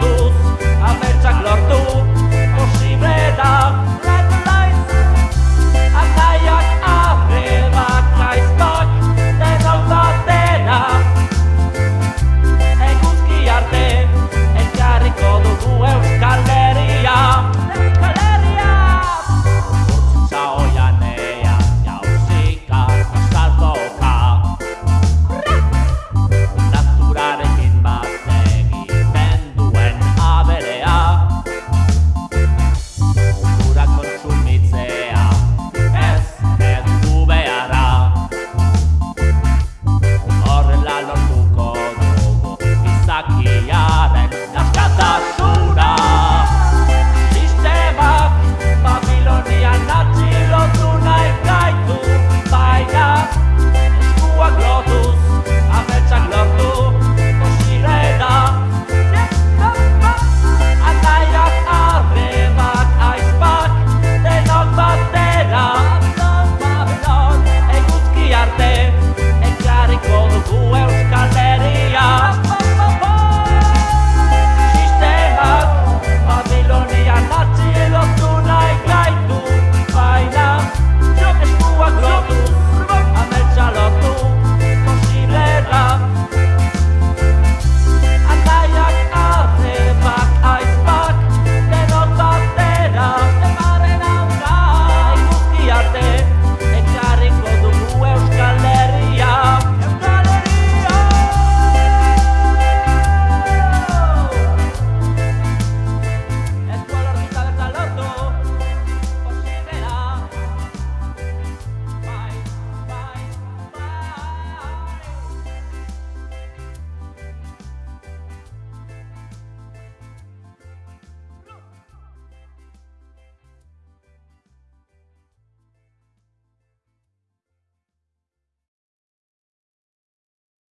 lados